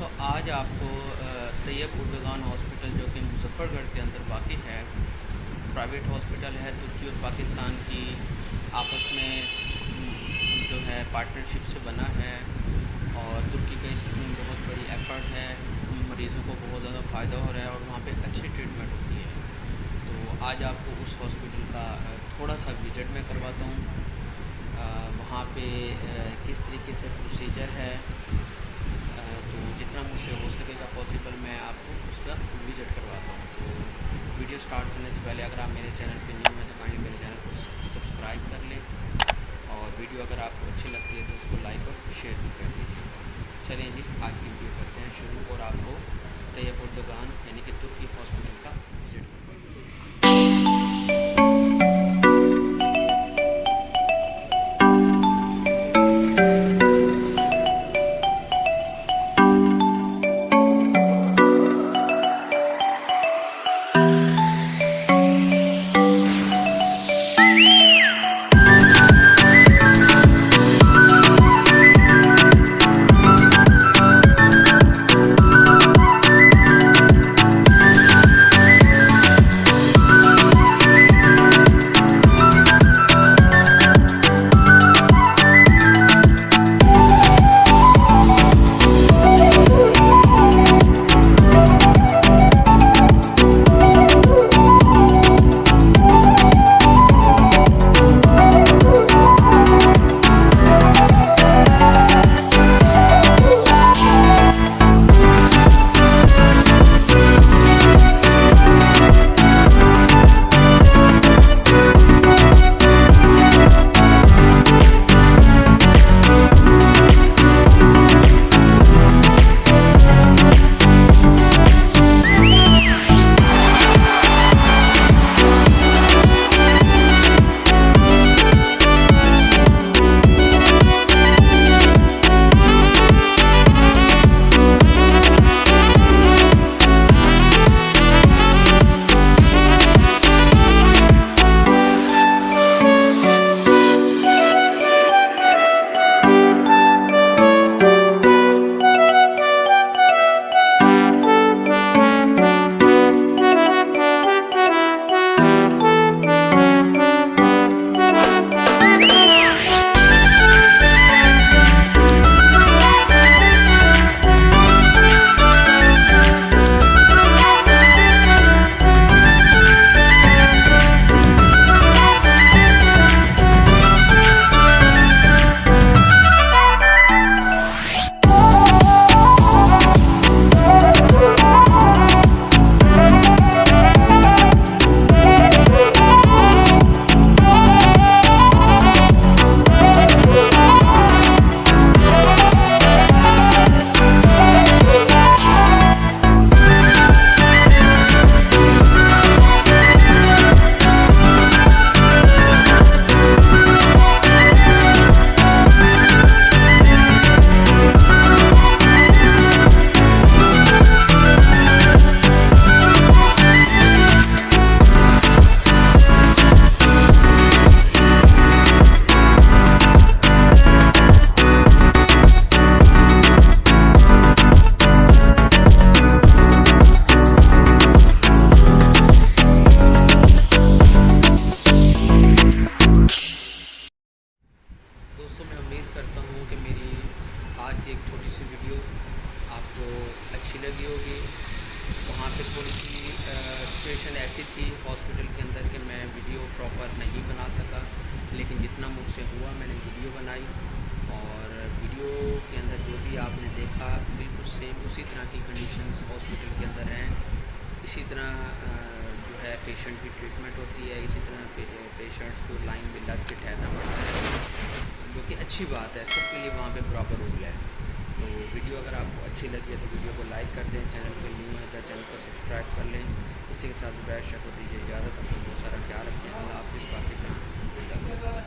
آج آپ کو طیب اردگان ہاسپٹل جو کہ مظفر گڑھ کے اندر واقع ہے، پرائیویٹ ہاسپٹل ہے، ترکی اور پاکستان کی آپس میں جو ہے پارٹنرشپ سے بنا ہے اور ترکی کا اس میں بہت بڑی ایفرٹ ہے، مریضوں کو بہت زیادہ فائدہ ہو رہا ہے اور وہاں پہ اچھی ٹریٹمنٹ ہوتی ہے۔ تو آج آپ کو اس ہاسپٹل کا تھوڑا سا وزٹ میں کرواتا ہوں۔ وہاں پہ کس طریقے سے پروسیجر ہے تو جتنا مجھ سے ہو سکے گا پاسبل میں آپ کو اس کا وزٹ کرواتا ہوں۔ تو ویڈیو اسٹارٹ کرنے سے پہلے اگر آپ میرے چینل پہ نیو ہیں تو کائنڈلی میرے چینل کو سبسکرائب کر لیں اور ویڈیو اگر آپ کو اچھی لگتی ہے تو اس کو لائک اور شیئر بھی کر دیجیے چلیں جی آج کی ویڈیو کرتے ہیں شروع اور آپ کو طیب اردگان یعنی کہ ترکی ہاسپٹل کا وزٹ دوستوں تھوڑی سی سچویشن ایسی تھی ہاسپٹل کے اندر کہ میں ویڈیو پراپر نہیں بنا سکا، لیکن جتنا مجھ سے ہوا میں نے ویڈیو بنائی اور ویڈیو کے اندر جو بھی آپ نے دیکھا بالکل سیم اسی طرح کی کنڈیشنز ہاسپٹل کے اندر ہیں۔ اسی طرح جو ہے پیشنٹ کی ٹریٹمنٹ ہوتی ہے، اسی طرح پیشنٹس کو لائن میں لگ کے ٹھہرنا پڑتا ہے۔ جو کہ اچھی بات ہے، سب کے لیے وہاں پہ پراپر رول ہے۔ تو ویڈیو اگر آپ کو اچھی لگی ہے تو ویڈیو کو لائک کر دیں، چینل پہ نیو ہے تو چینل کو سبسکرائب کر لیں۔ اسی کے ساتھ بیٹھ شکو دیجیے اجازت، اپنا بہت سارا خیال رکھیں۔ اللہ حافظ، پاکستان۔